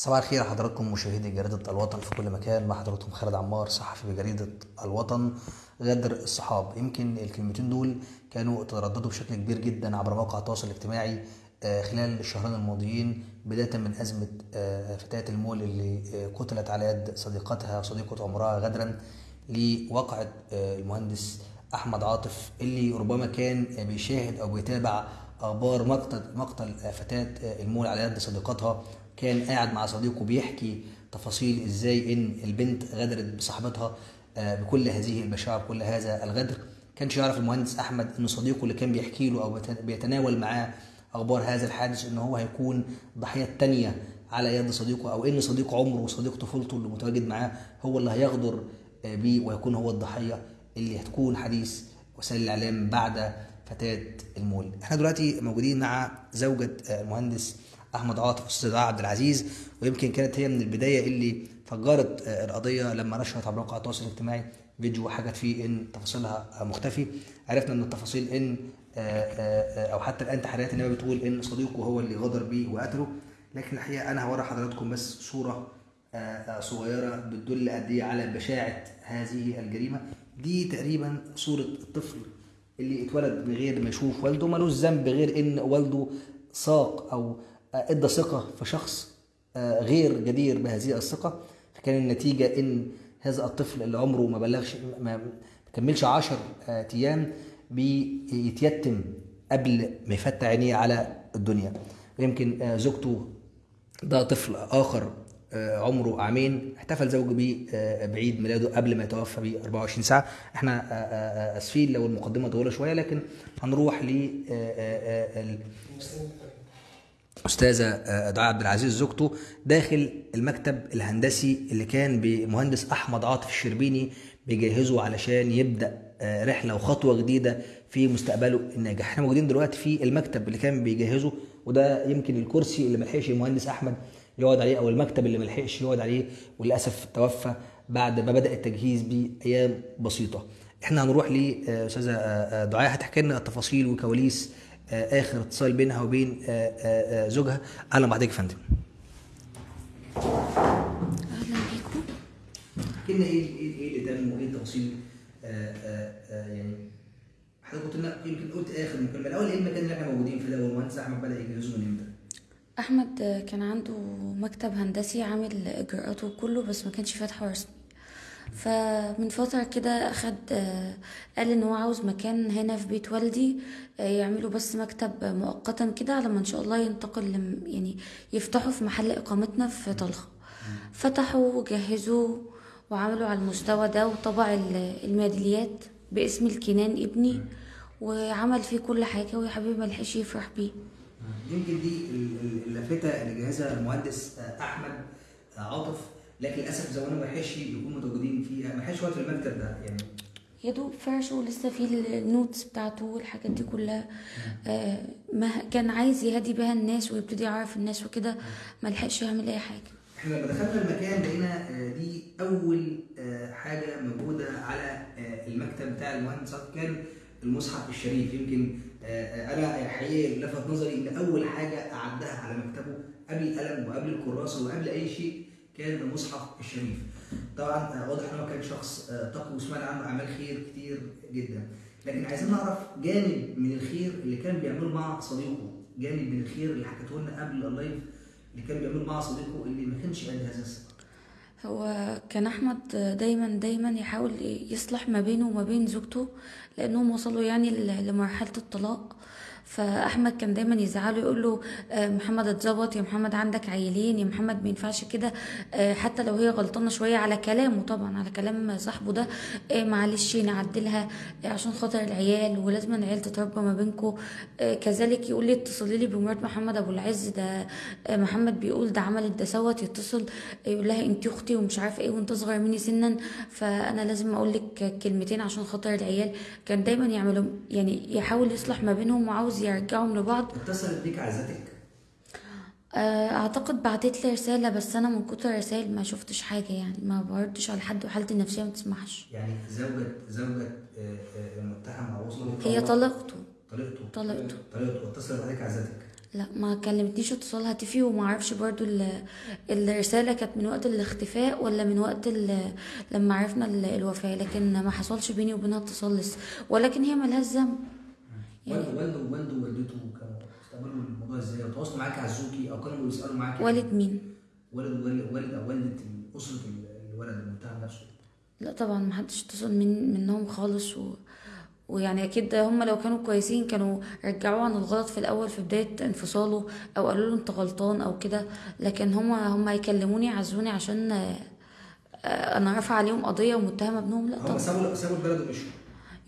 صباح الخير حضراتكم مشاهدي جريدة الوطن في كل مكان. مع حضراتكم خالد عمار صحفي بجريدة الوطن غدر الصحاب. يمكن الكلمتين دول كانوا ترددوا بشكل كبير جدا عبر مواقع التواصل الاجتماعي آه، خلال الشهرين الماضيين بداية من أزمة فتاة المول اللي آه، قتلت على يد صديقتها وصديقة عمرها غدرا لواقعة آه، المهندس أحمد عاطف اللي ربما كان بيشاهد أو بيتابع أخبار مقتل مقتل فتاة آه، المول على يد صديقتها كان قاعد مع صديقه بيحكي تفاصيل إزاي إن البنت غدرت بصاحبتها آه، بكل هذه البشاعة بكل هذا الغدر. كانش يعرف المهندس أحمد إن صديقه اللي كان بيحكي له أو بيت- بيتناول معاه أخبار هذا الحادث إن هو هيكون ضحية تانية على يد صديقه أو إن صديق عمره وصديق طفولته اللي متواجد معاه هو اللي هيغدر آه، بيه ويكون هو الضحية اللي هتكون حديث وسائل الإعلام بعد فتاة المول إحنا دلوقتي موجودين مع زوجة آه، المهندس أحمد عاطف أستاذ عبد العزيز. ويمكن كانت هي من البداية اللي فجرت القضية لما نشرت عبر مواقع التواصل الاجتماعي فيديو حكت فيه إن تفاصيلها مختفي. عرفنا من التفاصيل إن آه، آه، آه، أو حتى الآن تحريات النيابه بتقول إن صديقه هو اللي غدر بيه وقتله. لكن الحقيقة أنا هوري حضراتكم بس صورة صغيرة بتدل قد إيه على بشاعة هذه الجريمة. دي تقريبا صورة الطفل اللي اتولد من غير ما يشوف والده ملوش ذنب غير إن والده ساق أو إدى ثقة في شخص آه، غير جدير بهذه الثقة فكان النتيجة إن هذا الطفل اللي عمره ما بلغش ما كملش 10 أيام بيتيتم قبل ما يفتح عينيه على الدنيا. ويمكن آه، زوجته ده طفل آخر آه، عمره عامين احتفل زوجه بيه آه، بعيد ميلاده قبل ما يتوفى ب 24 ساعة. إحنا آه، آه، آه، آسفين لو المقدمة طويلة شوية لكن هنروح ل آه، آه، آه، أستاذة آه، دعاء عبد العزيز زوجته داخل المكتب الهندسي اللي كان بمهندس أحمد عاطف الشربيني بيجهزه علشان يبدأ آه، رحلة وخطوة جديدة في مستقبله الناجح. إحنا موجودين دلوقتي في المكتب اللي كان بيجهزه وده يمكن الكرسي اللي ملحقش المهندس أحمد يقعد عليه أو المكتب اللي ملحقش يقعد عليه وللأسف توفى بعد ما بدأ التجهيز بأيام بسيطة. إحنا هنروح لاستاذه دعاء هتحكي لنا التفاصيل وكواليس آه، آخر اتصال بينها وبين آه، آه، آه، زوجها. أهلا بحضرتك يا فندم. أهلا بيكم. لنا إيه إيه إيه اللي تم وإيه التفاصيل؟ يعني حضرتك قلت لنا يمكن قلت آخر مكالمة. الأول إيه المكان اللي إحنا موجودين فيه ده والمهندس أحمد بدأ يجهزه من إمتى؟ أحمد كان عنده مكتب هندسي عامل إجراءاته كله بس ما كانش فاتحه رسمي فمن فترة كده أخد آه، قال إن هو عاوز مكان هنا في بيت والدي آه، يعملوا بس مكتب مؤقتا كده على ما إن شاء الله ينتقل لم- يعني يفتحوا في محل إقامتنا في طلخة. فتحوا وجهزوا وعملوا على المستوى ده وطبع ال- الميداليات باسم الكنان ابني وعمل فيه كل حاجة ويا حبيبي ملحقش يفرح بيه. يمكن دي ال- ال- اللافته اللي جهزها المهندس آه، أحمد آه، عاطف لكن للأسف زمانه ما لحقش يكونوا متواجدين فيها. ما يقعد في المكتب ده يعني. يا دوب فرشه ولسه في النوتس بتاعته والحاجات دي كلها. آه ما كان عايز يهدي بيها الناس ويبتدي يعرف الناس وكده. ما لحقش يعمل أي حاجة. إحنا لما دخلنا المكان لقينا آه، دي أول آه، حاجة موجودة على المكتب بتاع المهندس كان المصحف الشريف. يمكن أنا حقيقي لفت نظري إن أول حاجة أعدها على مكتبه قبل القلم وقبل الكراسة وقبل أي شيء كان المصحف الشريف. طبعا آه، واضح إن هو كان شخص آه، تقي وسمعنا عنه اعمال خير كتير جدا. لكن عايزين نعرف جانب من الخير اللي كان بيعمله مع صديقه. جانب من الخير اللي حكيته لنا قبل اللايف اللي كان بيعمله مع صديقه اللي ما كانش قد هذا الثقه هو كان أحمد دايما دايما يحاول يصلح ما بينه وما بين زوجته لأنهم وصلوا يعني لمرحلة الطلاق. فأحمد كان دايما يزعله يقول له آه، محمد اتظبط يا محمد عندك عيلين يا محمد ما ينفعش كده آه، حتى لو هي غلطانة شوية على كلامه طبعا على كلام صاحبه ده آه، معلش نعدلها عشان خاطر العيال ولازم العيال تتربى ما بينكم كذلك يقول لي اتصلي لي بمرات محمد أبو العز ده محمد بيقول ده عملت ده سوت يتصل يقول لها انت أختي ومش عارفة إيه وانت أصغر مني سنا فأنا لازم أقول لك كلمتين عشان خاطر العيال. كان دايما يعملوا يعني يحاول يصلح ما بينهم وعاوز يرجعهم لبعض. اتصلت بيك عزتك. آه، اعتقد بعتت لي رسالة بس أنا من كتر الرسائل ما شفتش حاجة يعني ما بردش على حد وحالتي النفسية ما تسمحش. يعني زوجة زوجة آه، آه، المتهم أو وصلت هي طلقته. طليقته طلقته. طليقته اتصلت عليك عزتك. لا ما كلمتنيش اتصال هاتفي وما أعرفش برضو ال- الرسالة كانت من وقت الاختفاء ولا من وقت لما عرفنا ال- الوفاة لكن ما حصلش بيني وبينها اتصال لسه ولكن هي ملهاش ذنب. والده والده والده ووالدته كانوا استقبلوا الموضوع إزاي؟ وتواصلوا معاك عزوكي أو كانوا بيسألوا معاك والد مين؟ والد والد والد أو والدة أسرة الولد المتهم نفسه. لا طبعا ما حدش اتصل من منهم خالص و... ويعني أكيد هم لو كانوا كويسين كانوا رجعوه عن الغلط في الأول في بداية انفصاله أو قالوا له أنت غلطان أو كده لكن هم هم يكلموني يعزوني عشان آه، أنا رافعه عليهم قضية ومتهمة ابنهم. لا هم طبعا. سابوا سابوا البلد ومشوا.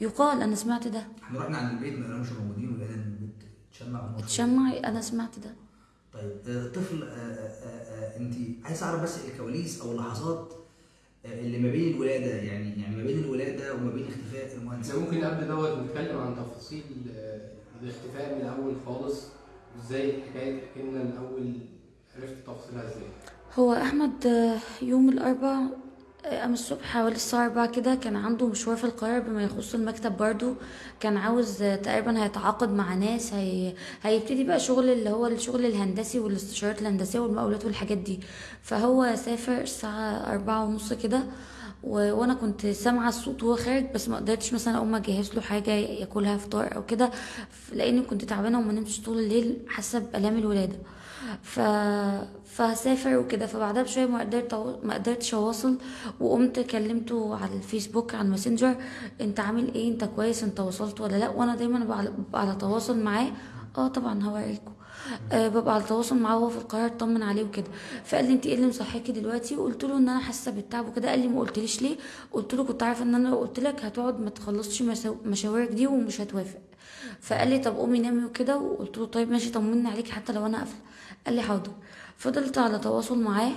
يقال أنا سمعت ده. إحنا رحنا عند البيت ما لقيناهمش موجودين ولقينا ان البيت اتشمع. اتشمع أنا سمعت ده. طيب آه، طفل أنت عايز أعرف بس الكواليس أو اللحظات آه، اللي ما بين الولادة يعني يعني ما بين الولادة وما بين اختفاء المهندس. ممكن قبل دوت نتكلم عن تفاصيل آه، الاختفاء من الأول خالص إزاي الحكاية تحكي لنا الأول عرفت تفاصيلها إزاي؟ هو أحمد آه، يوم الاربع آه، قام الصبح حوالي الساعة أربعة كده كان عنده مشوار في القاهرة بما يخص المكتب برضو كان عاوز تقريبا هيتعاقد مع ناس هي... هيبتدي بقى شغل اللي هو الشغل الهندسي والاستشارات الهندسية والمقاولات والحاجات دي. فهو سافر الساعة أربعة ونص كده و... وأنا كنت سامعة الصوت وهو خارج بس ما قدرتش مثلا أقوم أجهز له حاجة ياكلها فطار أو كده لأني كنت تعبانة وما نمتش طول الليل حاسة بألام الولادة. ف فسافر وكده. فبعدها بشوية ما قدرت ما قدرتش أواصل وقمت كلمته على الفيسبوك على الماسنجر أنت عامل إيه؟ أنت كويس؟ أنت وصلت ولا لأ؟ وأنا دايما على تواصل معاه. آه طبعا هوريكم أه ببقى على تواصل معاه وهو في القاهرة اطمن عليه وكده. فقال لي انت إيه اللي مصحيكي دلوقتي؟ قلت له إن أنا حاسة بالتعب وكده. قال لي ما قلتليش ليه؟ قلت له كنت عارفة إن أنا لو قلت لك هتقعد ما تخلصش مشاويرك دي ومش هتوافق. فقال لي طب قومي نامي وكده. وقلت له طيب ماشي طمني عليك حتى لو أنا قافلة. قال لي حاضر. فضلت على تواصل معاه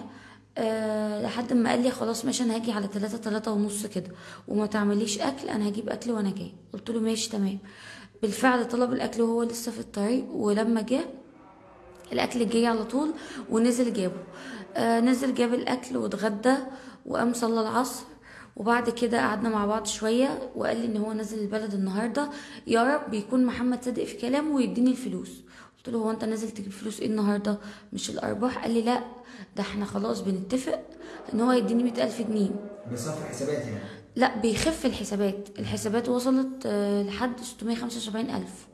أه لحد ما قال لي خلاص ماشي أنا هاجي على تلاتة تلاتة ونص كده وما تعمليش أكل أنا هجيب أكل وأنا جاي. قلت له ماشي تمام. بالفعل طلب الأكل وهو لسه في الطريق ولما جه الأكل جه على طول ونزل جابه. آه نزل جاب الأكل واتغدى وقام صلى العصر. وبعد كده قعدنا مع بعض شوية وقال لي إن هو نازل البلد النهاردة. يا رب يكون محمد صادق في كلامه ويديني الفلوس. قلت له هو أنت نازل تجيب فلوس إيه النهاردة؟ مش الأرباح؟ قال لي لا ده إحنا خلاص بنتفق إن هو يديني مئة ألف جنيه. بصفر حسابات يعني؟ لا بيخف الحسابات. الحسابات وصلت آه، لحد 675 ألف.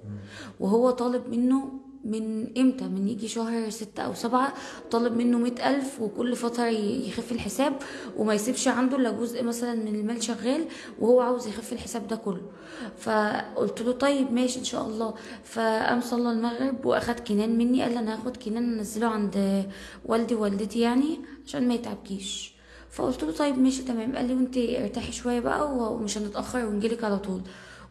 وهو طالب منه من إمتى؟ من يجي شهر ستة أو سبعة طالب منه مئة ألف وكل فترة يخف الحساب وما يسيبش عنده إلا جزء مثلا من المال شغال وهو عاوز يخف الحساب ده كله. فقلت له طيب ماشي إن شاء الله. فقام صلى المغرب وأخد كنان مني قال أنا هاخد كنان أنزله عند والدي ووالدتي يعني عشان ما يتعبكيش. فقلت له طيب ماشي تمام. قال لي وأنت ارتاحي شوية بقى ومش هنتأخر ونجيلك على طول.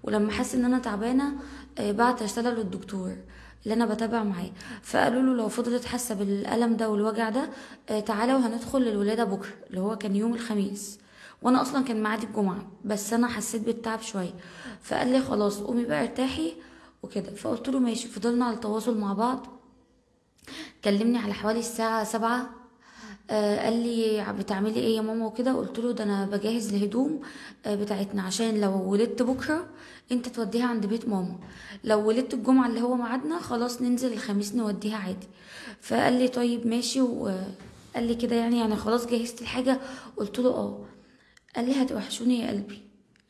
ولما حس إن أنا تعبانة آه، بعت رسالة للدكتور. اللي أنا بتابع معاه فقالوا له لو فضلت حاسة بالألم ده والوجع ده آه، تعالى وهندخل للولادة بكرة اللي هو كان يوم الخميس. وأنا أصلا كان معادي الجمعة بس أنا حسيت بالتعب شوية. فقال لي خلاص قومي بقى ارتاحي وكده. فقلت له ماشي. فضلنا على تواصل مع بعض. كلمني على حوالي الساعة سبعة آه قال لي بتعملي إيه يا ماما وكده؟ قلت له ده أنا بجهز الهدوم آه بتاعتنا عشان لو ولدت بكرة أنت توديها عند بيت ماما. لو ولدت الجمعة اللي هو ميعادنا خلاص ننزل الخميس نوديها عادي. فقال لي طيب ماشي وقال لي كده يعني يعني خلاص جهزت الحاجة. قلت له آه. قال لي هتوحشوني يا قلبي.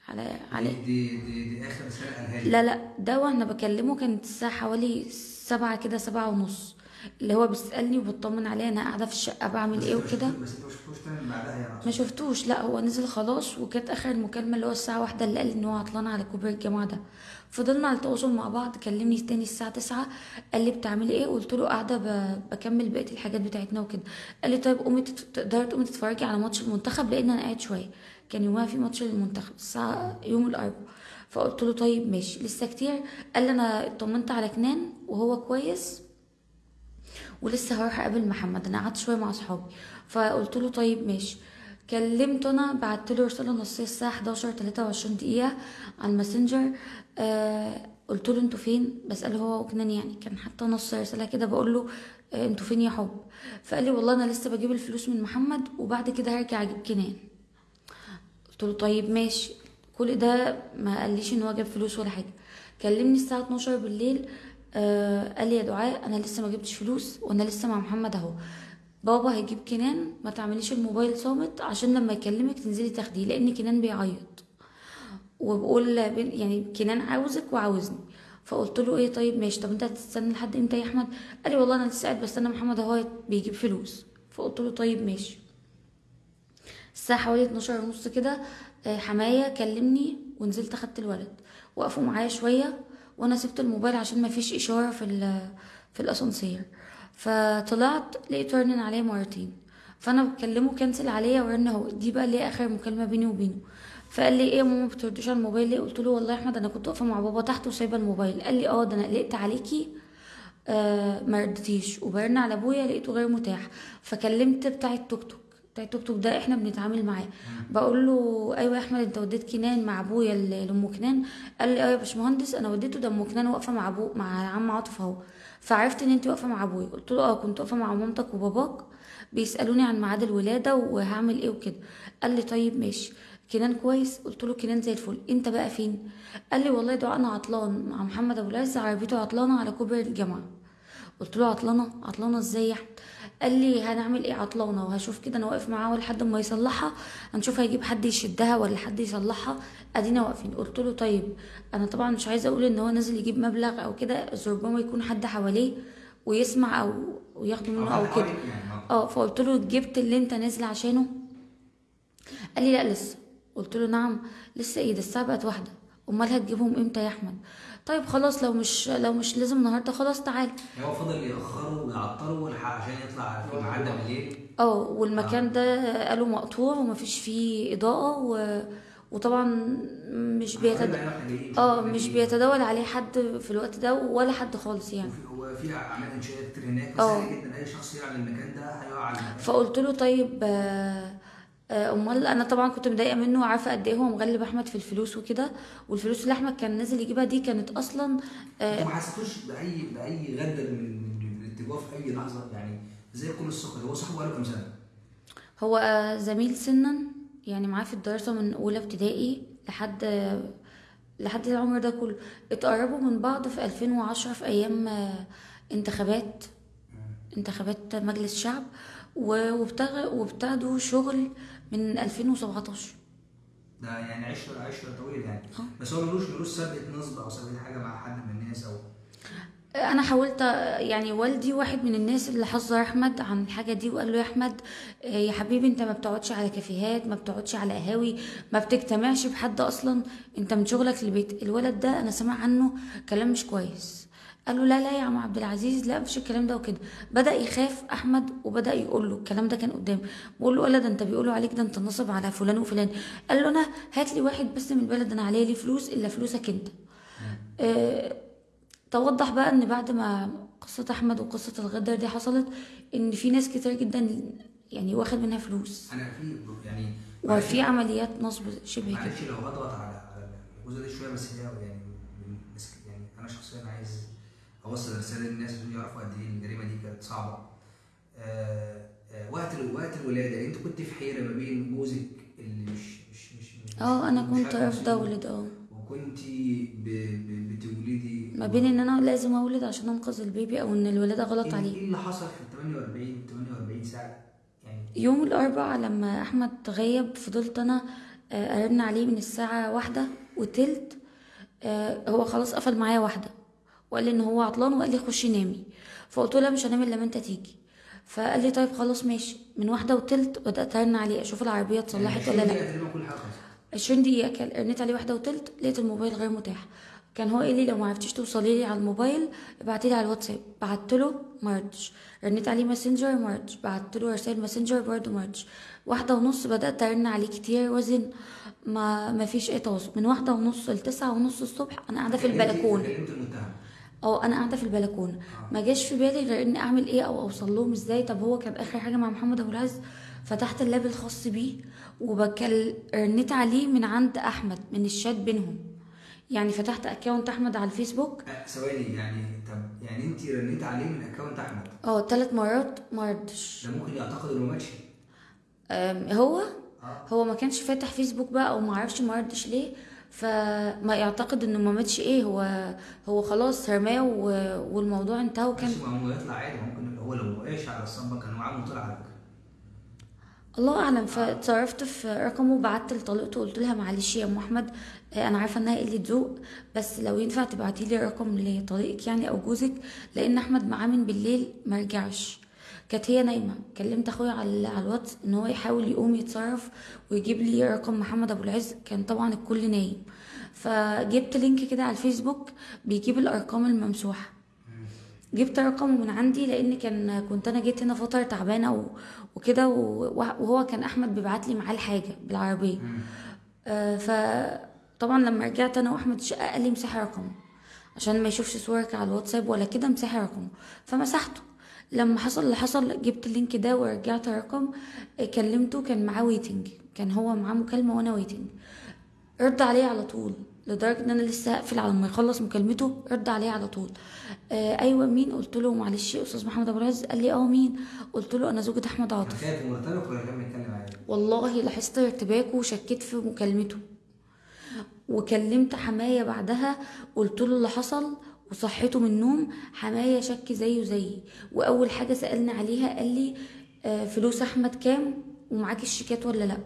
على على دي دي دي آخر رساله لا لا ده وأنا بكلمه كانت الساعة حوالي سبعة كده سبعة ونص. اللي هو بيسألني وبطمن عليه أنا قاعدة في الشقة بعمل إيه وكده. ما شفتوش- بس انت ما شفتوش تاني بعدها يعني ما شفتوش لأ هو نزل خلاص وكانت آخر المكالمة اللي هو الساعة واحدة اللي قال لي إن هو عطلان على كوبري الجامعة ده. فضلنا على تواصل مع بعض كلمني تاني الساعة تسعة قال لي بتعملي إيه؟ قلت له قاعدة ب- بكمل بقية الحاجات بتاعتنا وكده. قال لي طيب قومي تقدري تقومي تتفرجي على ماتش المنتخب؟ لأن أنا قاعد شوية. كان يومها في ماتش للمنتخب الساعة يوم الأربعاء. فقلت له طيب ماشي لسه كتير. قال لي أنا اطمنت على كنان وهو كويس. ولسه هروح أقابل محمد. أنا قعدت شوية مع أصحابي. فقلت له طيب ماشي. كلمته أنا بعت له رسالة نصية الساعة 11 23 دقيقة على الماسنجر. آه قلت له أنتوا فين؟ بسأله هو وكنان يعني. كان حتى نص رسالة كده بقول له آه أنتوا فين يا حب؟ فقال لي والله أنا لسه بجيب الفلوس من محمد وبعد كده هرجع أجيب كنان. قلت له طيب ماشي. كل ده ما قاليش إن هو جاب فلوس ولا حاجة. كلمني الساعة 12 بالليل. آه قال لي يا دعاء أنا لسه ما جبتش فلوس وأنا لسه مع محمد أهو. بابا هيجيب كنان ما تعمليش الموبايل صامت عشان لما يكلمك تنزلي تاخديه لأن كنان بيعيط. وبقول يعني كنان عاوزك وعاوزني. فقلت له إيه طيب ماشي. طب أنت هتستنى لحد إمتى يا أحمد؟ قال لي والله أنا لسه قاعد بستنى محمد أهو بيجيب فلوس. فقلت له طيب ماشي. الساعة حوالي 12 ونص كده آه، حماية كلمني ونزلت أخدت الولد. وقفوا معايا شوية وأنا سبت الموبايل عشان ما فيش إشارة في في الأسانسير. فطلعت لقيته رنن عليا مرتين. فأنا بكلمه كنسل عليا ورن هو. دي بقى اللي هي آخر مكالمة بيني وبينه. فقال لي إيه يا ماما ما بترديش على الموبايل ليه؟ قلت له والله يا أحمد أنا كنت واقفة مع بابا تحت وسايبة الموبايل. قال لي آه ده أنا قلقت عليكي آه ما ردتيش وبرن على أبويا لقيته غير متاح. فكلمت بتاع التوك توك توك ده إحنا بنتعامل معاه. بقول له أيوه يا أحمد أنت وديت كنان مع أبويا لأم كنان؟ قال لي أيوه يا باشمهندس أنا وديته ده ام كنان واقفة مع ابو مع عم عاطف أهو. فعرفت إن انت واقفة مع أبويا. قلت له آه كنت واقفة مع مامتك وباباك بيسألوني عن ميعاد الولادة وهعمل إيه وكده. قال لي طيب ماشي. كنان كويس؟ قلت له كنان زي الفل. أنت بقى فين؟ قال لي والله ده أنا عطلان مع محمد أبو العز عربيته عطلانة على كوبري الجامعة. قلت له عطلانة؟ عطلانة إزاي يا أحمد؟ قال لي هنعمل إيه عطلانة؟ وهشوف كده أنا واقف معاه لحد ما يصلحها هنشوف هيجيب حد يشدها ولا حد يصلحها. أدينا واقفين. قلت له طيب أنا طبعا مش عايزة أقول إن هو نازل يجيب مبلغ أو كده ربما يكون حد حواليه ويسمع أو وياخده منه أو كده. آه فقلت له جبت اللي أنت نازل عشانه؟ قال لي لا لسه. قلت له نعم لسه إيه؟ ده الساعة بقت واحدة. امال هتجيبهم إمتى يا احمد؟ طيب خلاص لو مش لو مش لازم النهارده خلاص تعال هو فضل يأخره ويعطله لح- عشان يطلع في الميعاد ده بالليل؟ آه والمكان ده قالوا مقطوع ومفيش فيه إضاءة و... وطبعا مش بيتد... آه مش بيتداول عليه حد في الوقت ده ولا حد خالص يعني. هو في أعمال إنشاءات كتير هناك بس آه. جدا أي شخص يلعب المكان ده هيقع فقلت له طيب آه، أمال أنا طبعا كنت مضايقة منه وعارفة قد إيه هو مغلب أحمد في الفلوس وكده والفلوس اللي أحمد كان نازل يجيبها دي كانت أصلا آه، ما حسيتوش بأي بأي غدر من الاتجاه في أي لحظة؟ يعني زي كل السكر هو صاحبه بقاله كام سنة؟ هو آه، زميل سنا يعني معاه في الدراسة من أولى ابتدائي لحد آه، لحد العمر ده كله. اتقربوا من بعض في 2010 في أيام آه، انتخابات انتخابات مجلس شعب وابتدوا شغل من 2017 ده يعني عشره عشرة طويل يعني. آه. بس هو ملوش ملوش سابقه نصب أو سابقه حاجة مع حد من الناس أو أنا حاولت يعني والدي واحد من الناس اللي حذر أحمد عن الحاجة دي وقال له يا أحمد آه، يا حبيبي أنت ما بتقعدش على كافيهات ما بتقعدش على قهاوي ما بتجتمعش بحد أصلا أنت من شغلك للبيت الولد ده أنا سامع عنه كلام مش كويس. قال له لا لا يا عم عبد العزيز لا مفيش الكلام ده وكده. بدأ يخاف أحمد وبدأ يقول له الكلام ده كان قدامي. بقول له ولد انت بيقولوا عليك ده انت نصب على فلان وفلان. قال له أنا هات لي واحد بس من البلد أنا عليه لي فلوس؟ إلا فلوسك أنت. آه، توضح بقى إن بعد ما قصة أحمد وقصة الغدر دي حصلت إن في ناس كتير جدا يعني واخد منها فلوس. أنا في يعني وفي عمليات نصب شبه كده. معلش لو هضغط على الجزء ده شوية بس هي يعني يعني أنا شخصيا عايز اوصل رسالة للناس عشان يعرفوا قد إيه الجريمة دي كانت صعبة. آه آه وقت وقت الولادة انت كنت في حيرة ما بين جوزك اللي مش مش مش مش- آه أنا كنت مسؤول، اولد آه. وكنت بتولدي ما بين إن أنا لازم أولد عشان أنقذ البيبي أو إن الولادة غلط إيه عليه. إيه اللي حصل في ال 48 48 ساعة؟ يعني يوم الأربعاء لما أحمد غيب فضلت أنا آه، أرن عليه من الساعة واحدة وتلت آه، هو خلاص قفل معايا واحدة. وقال لي إن هو عطلان وقال لي خشي نامي. فقلت له مش هنام إلا لما أنت تيجي. فقال لي طيب خلاص ماشي. من واحدة وتلت بدأت أرن عليه أشوف العربية اتصلحت يعني ولا لأ. تقريبا كل حاجة خلصت 20 دقيقة كان رنيت عليه واحدة وتلت لقيت الموبايل غير متاح. كان هو قال لي لو ما عرفتيش توصلي لي على الموبايل ابعتي لي على الواتساب. بعت له ما ردش رنيت عليه ماسنجر ما ردش بعت له رسائل ماسنجر برضه ما ردش واحدة ونص بدأت أرن عليه كتير وزن. ما ما فيش أي تواصل. من واحدة ونص لتسعة ونص الصبح أنا قاعدة في كلمت المتهم آه أنا قاعدة في البلكونه. ما جاش في بالي غير اني اعمل إيه أو اوصل لهم إزاي. طب هو كان اخر حاجة مع محمد ابو العز؟ فتحت ال lap الخاص بيه وبكل رنيت عليه من عند احمد من الشات بينهم. يعني فتحت account احمد على الفيسبوك. آه، ثواني يعني طب يعني انت رنيت عليه من account احمد؟ آه ثلاث مرات ما ردش. ده ممكن يعتقد انه ماشي هو؟ آه. هو ما كانش فاتح فيسبوك بقى أو ما عرفش ما ردش ليه. فما يعتقد إنه ما ماتش إيه هو هو خلاص رماه والموضوع انتهى وكان هو يطلع عادي ممكن هو لو ما وقعش على الصنبه كان وقع وطلع على فكره الله أعلم. فاتصرفت في رقمه وبعت لطليقته قلت لها معلش يا أم أحمد آه، أنا عارفة إنها قلة ذوق بس لو ينفع تبعتي لي رقم لطليقك يعني أو جوزك لأن أحمد معاه من بالليل ما رجعش. كانت هي نايمة. كلمت أخويا على على الواتس إن هو يحاول يقوم يتصرف ويجيب لي رقم محمد أبو العز. كان طبعا الكل نايم. فجبت link كده على الفيسبوك بيجيب الأرقام الممسوحة. جبت رقمه من عندي لأن كان كنت أنا جيت هنا فترة تعبانة وكده وهو كان أحمد بيبعت لي معاه الحاجة بالعربية. آه فطبعا لما رجعت أنا وأحمد الشقه قال لي امسحي رقمه عشان ما يشوفش صورك على الواتساب ولا كده امسحي رقمه. فمسحته. لما حصل اللي حصل جبت ال link ده ورجعت الرقم آه، كلمته كان معاه waiting كان هو معاه مكالمة وأنا waiting رد عليه على طول لدرجة إن أنا لسه هقفل على ما يخلص مكالمته رد عليه على طول. آه أيوه مين؟ قلت له معلش أستاذ محمد أبو العز. قال لي آه مين؟ قلت له أنا زوجة أحمد عاطف؟ والله لاحظت ارتباكه وشكيت في مكالمته. وكلمت حماية بعدها قلت له اللي حصل وصحيته من النوم حماية شك زيه زيي. وأول حاجة سألني عليها قال لي آه، فلوس أحمد كام ومعاك الشيكات ولا لأ؟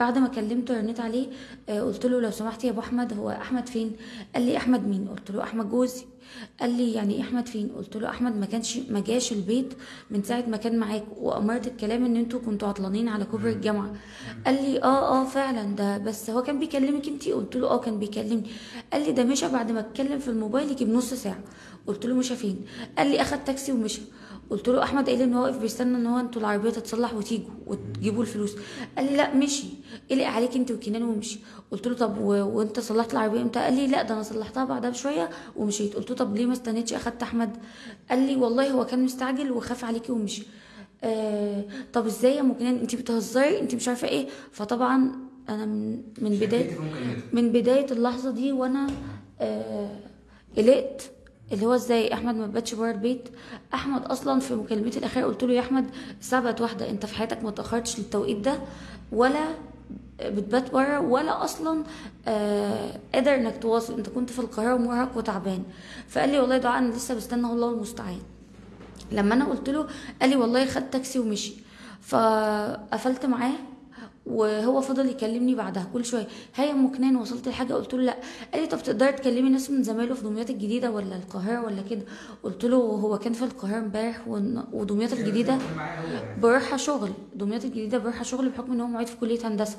بعد ما كلمته رنيت عليه آه، قلت له لو سمحت يا أبو أحمد هو أحمد فين؟ قال لي أحمد مين؟ قلت له أحمد جوزي. قال لي يعني إيه أحمد فين؟ قلت له أحمد ما كانش ما جاش البيت من ساعة ما كان معاك وأمارة الكلام إن أنتوا كنتوا عطلانين على كوبري الجامعة. قال لي آه آه فعلا ده بس هو كان بيكلمك أنتي؟ قلت له آه كان بيكلمني. قال لي ده مشى بعد ما أتكلم في الموبايل يجي بنص ساعة. قلت له مشى فين؟ قال لي أخد تاكسي ومشى. قلت له أحمد قال إن هو واقف بيستنى إن هو أنتوا العربية تتصلح وتيجوا وتجيبوا الفلوس. قال لي لا مشي. قلق عليك أنت وكنان ومشي قلت له طب. وأنت صلحت العربية إمتى؟ قال لي لا ده أنا صلحتها بعدها بشوية ومشيت. قلت له طب ليه ما استنيتش؟ أخدت أحمد. قال لي والله هو كان مستعجل وخاف عليكي ومشي. آه طب إزاي يا أم كنان أنت بتهزري؟ أنت مش عارفة إيه؟ فطبعا أنا من, من بداية مكالمته من بداية اللحظة دي وأنا آه قلقت. اللي هو إزاي أحمد ما باتش بره البيت. أحمد أصلا في مكالمتي الأخيرة قلت له يا أحمد بقت واحدة أنت في حياتك ما تأخرتش للتوقيت ده ولا بتبات بره ولا أصلا آه قادر إنك تواصل. أنت كنت في القاهرة ومرهق وتعبان. فقال لي والله دعاء أنا لسه بستنى الله المستعان. لما أنا قلت له قال لي والله خد تاكسي ومشي. فقفلت معاه. وهو فضل يكلمني بعدها كل شوية. هيا أم كنان وصلت لحاجه قلت له لا. قال لي طب تقدري تكلمي ناس من زمايله في دمياط الجديدة ولا القاهرة ولا كده؟ قلت له هو كان في القاهرة امبارح ودمياط الجديدة بروحها شغل. دمياط الجديدة بروحها شغل بحكم إن هو معيد في كلية هندسة.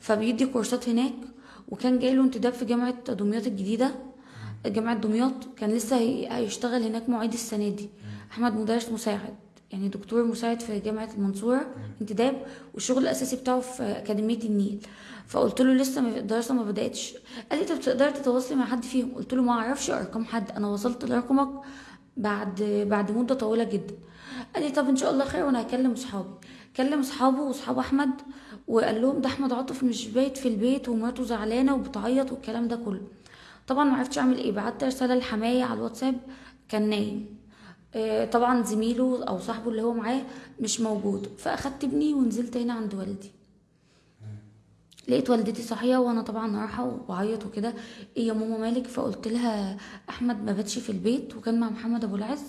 فبيدي كورسات هناك وكان جاي له انتداب في جامعة دمياط الجديدة. جامعة دمياط كان لسه هي- هيشتغل هناك معيد السنة دي. أحمد مدرس مساعد. يعني دكتور مساعد في جامعة المنصورة انتداب والشغل الأساسي بتاعه في أكاديمية النيل. فقلت له لسه الدراسة ما بدأتش. قال لي طب تقدري تتواصلي مع حد فيهم؟ قلت له ما أعرفش أرقام حد. أنا وصلت لرقمك بعد بعد مدة طويلة جدا. قال لي طب إن شاء الله خير وأنا هكلم أصحابي. كلم أصحابه وأصحاب أحمد وقال لهم ده أحمد عاطف مش بايت في البيت ومراته زعلانة وبتعيط والكلام ده كله. طبعا ما عرفتش أعمل إيه. بعت رسالة لحماية على الواتساب كان نايم. طبعا زميله أو صاحبه اللي هو معاه مش موجود. فأخدت ابني ونزلت هنا عند والدي. لقيت والدتي صاحية وأنا طبعا رايحة وبعيط وكده. إيه يا ماما مالك؟ فقلت لها أحمد ما باتش في البيت وكان مع محمد أبو العز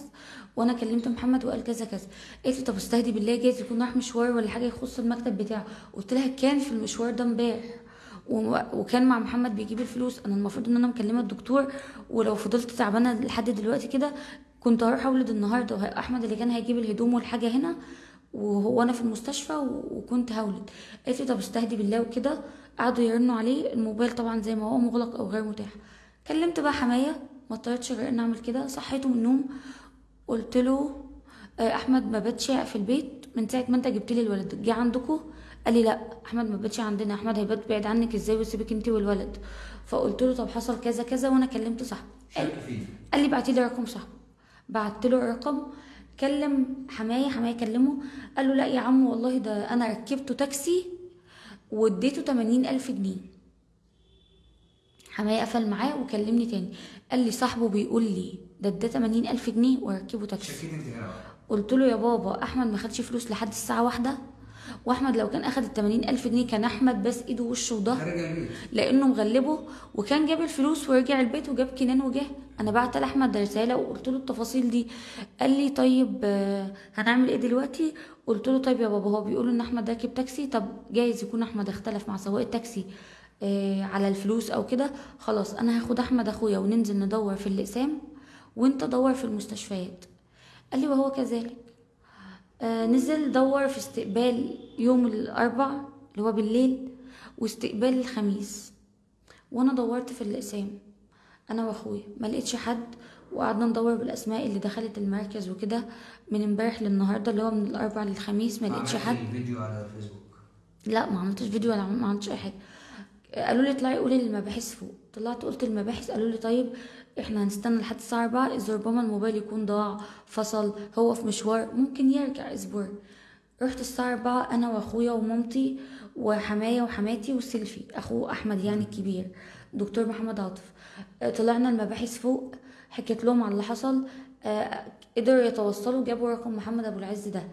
وأنا كلمت محمد وقال كذا كذا. قالت لي طب استهدي بالله جايز يكون راح مشوار ولا حاجة يخص المكتب بتاعه. قلت لها كان في المشوار ده امبارح وكان مع محمد بيجيب الفلوس. أنا المفروض إن أنا مكلمة الدكتور ولو فضلت تعبانة لحد دلوقتي كده كنت هروح أولد النهارده أحمد اللي كان هيجيب الهدوم والحاجة هنا وهو أنا في المستشفى وكنت هولد. قالت لي طب استهدي بالله وكده. قعدوا يرنوا عليه. الموبايل طبعا زي ما هو مغلق أو غير متاح. كلمت بقى حماية. ما اضطرتش غير إن أعمل كده. صحيته من النوم. قلت له آه، أحمد ما باتش في البيت. من ساعة ما أنت جبت لي الولد جه عندكم قال لي لأ أحمد ما باتش عندنا. أحمد هيبات بعيد عنك إزاي ويسيبك أنت والولد؟ فقلت له طب حصل كذا كذا وأنا كلمت صاحبي. قال لي بعتي لي رقم صاحبه بعت له الرقم كلم حماية حماية كلمه قال له لا يا عم والله ده أنا ركبته تاكسي واديته 80 ألف جنيه. حماية قفل معاه وكلمني تاني. قال لي صاحبه بيقول لي ده اداه 80 ألف جنيه وركبه تاكسي. قلت له يا بابا أحمد ما خدش فلوس لحد الساعة واحدة؟ وأحمد لو كان أخد ال ألف جنيه كان أحمد بس إيده ووشه وظهر خارج البيت. لأنه مغلبه وكان جاب الفلوس ورجع البيت وجاب كنان وجه. أنا بعت لأحمد رسالة وقلت له التفاصيل دي. قال لي طيب آه، هنعمل إيه دلوقتي؟ قلت له طيب يا بابا هو بيقول إن أحمد راكب تاكسي. طب جايز يكون أحمد اختلف مع سواق التاكسي آه، على الفلوس أو كده؟ خلاص أنا هاخد أحمد أخويا وننزل ندور في الأقسام وأنت دور في المستشفيات. قال لي وهو كذلك. نزل دور في استقبال يوم الأربع اللي هو بالليل واستقبال الخميس. وأنا دورت في الأقسام أنا وأخويا. ما لقيتش حد وقعدنا ندور بالأسماء اللي دخلت المركز وكده من امبارح للنهاردة اللي هو من الأربع للخميس. ما لقيتش حد. الفيديو على الفيسبوك لا ما عملتش فيديو ولا ما عملتش أي حاجة. قالوا لي اطلعي قولي للمباحث فوق. طلعت قلت للمباحث قالوا لي طيب إحنا هنستنى لحد الساعة 4 اذا ربما الموبايل يكون ضاع فصل هو في مشوار ممكن يرجع أسبوع. رحت الساعة 4 أنا وأخويا ومامتي وحماية وحماتي وسيلفي أخو أحمد يعني الكبير دكتور محمد عاطف. آه، طلعنا المباحث فوق حكيت لهم على اللي حصل آه، قدروا يتوصلوا جابوا رقم محمد أبو العز ده.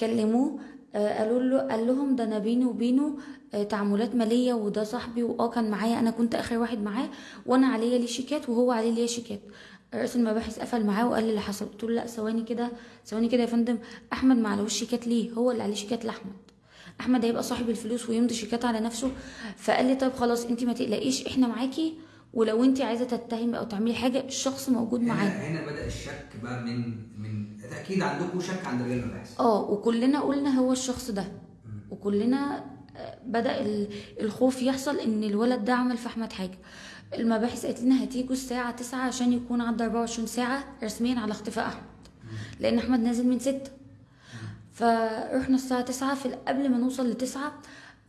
كلموه قالوا له قال لهم ده أنا بيني وبينه آه، تعاملات مالية وده صاحبي وآه كان معايا أنا كنت آخر واحد معاه وأنا عليا ليه شيكات وهو عليه ليه شيكات. رئيس المباحث قفل معاه وقال لي اللي حصل؟ قلت له لا ثواني كده ثواني كده يا فندم أحمد ما عليهوش شيكات ليه؟ هو اللي عليه شيكات لأحمد. أحمد هيبقى صاحب الفلوس ويمضي شيكات على نفسه. فقال لي طيب خلاص انت ما تقلقيش إحنا معاكي ولو انت عايزة تتهمي أو تعملي حاجة الشخص موجود معانا هنا بدأ الشك بقى من من أكيد عندكم شك عند رجال المباحث آه وكلنا قلنا هو الشخص ده. وكلنا آه، بدأ ال- الخوف يحصل إن الولد ده عمل في أحمد حاجة. المباحث قالت لنا هتيجوا الساعة تسعة عشان يكون عدى 24 ساعة رسميا على اختفاء أحمد. لأن أحمد نازل من ستة. فرحنا الساعة تسعة في قبل ما نوصل لتسعة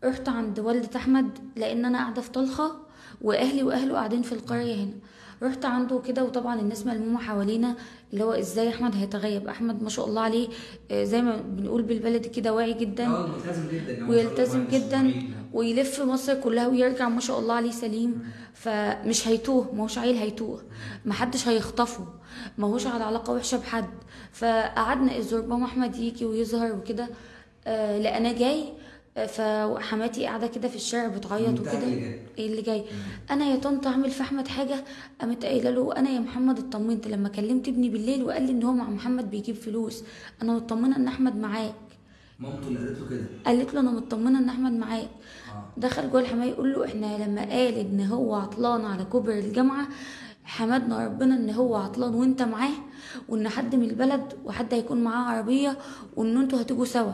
رحت عند والدة أحمد لأن أنا قاعدة في طلخة وأهلي وأهله قاعدين في القرية هنا. رحت عنده كده وطبعا الناس ملمومة حوالينا اللي هو إزاي أحمد هيتغيب؟ أحمد ما شاء الله عليه آه، زي ما بنقول بالبلدي كده واعي جدا آه ملتزم جدا ويلتزم ما جدا ويلف مصر كلها ويرجع ما شاء الله عليه سليم. فمش هيتوه ما هوش عيل هيتوه. محدش هيخطفه ما هوش على علاقة وحشة بحد. فقعدنا إذ ربما أحمد يجي ويظهر وكده آه لا أنا جاي فحماتي قاعدة كده في الشارع بتعيط وكده. اللي جاي. إيه اللي جاي؟ أنا يا طنط أعمل في أحمد حاجة قامت قايلة له أنا يا محمد اطمنت. لما كلمت ابني بالليل وقال لي إن هو مع محمد بيجيب فلوس أنا مطمنة إن أحمد معاك. مامته اللي قالت له كده؟ قالت له أنا مطمنة إن أحمد معاك. آه. دخل جوه الحماية يقول له إحنا لما قال إن هو عطلان على كوبري الجامعة حمدنا ربنا إن هو عطلان وإنت معاه وإن حد من البلد وحد هيكون معاه عربية وإن إنتوا هتيجوا سوا.